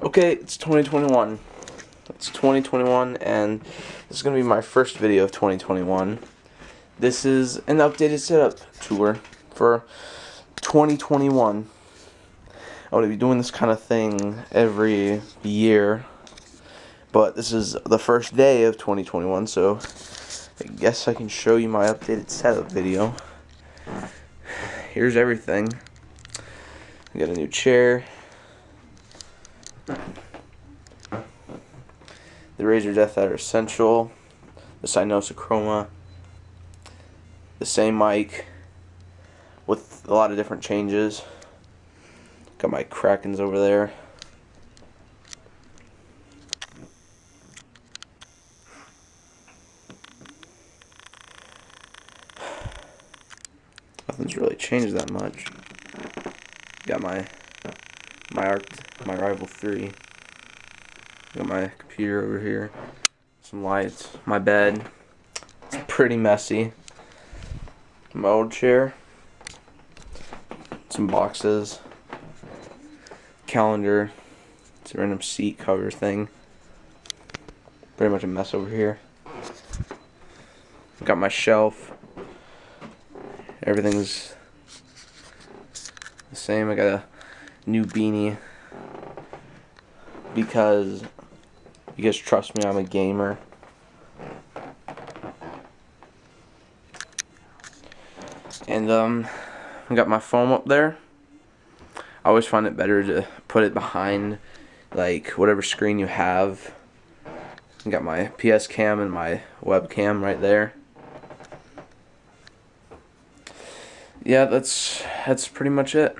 Okay, it's 2021. It's 2021, and this is going to be my first video of 2021. This is an updated setup tour for 2021. I'm going to be doing this kind of thing every year, but this is the first day of 2021, so I guess I can show you my updated setup video. Here's everything. I got a new chair. The Razer Deathadder Essential, the Cynosa Chroma, the same mic with a lot of different changes. Got my Krakens over there. Nothing's really changed that much. Got my my Arc my Rival 3. Got my computer over here. Some lights. My bed. It's pretty messy. My old chair. Some boxes. Calendar. It's a random seat cover thing. Pretty much a mess over here. Got my shelf. Everything's the same. I got a new beanie because you guys trust me, I'm a gamer. And um, I got my phone up there. I always find it better to put it behind like whatever screen you have. I got my PS cam and my webcam right there. Yeah, that's that's pretty much it.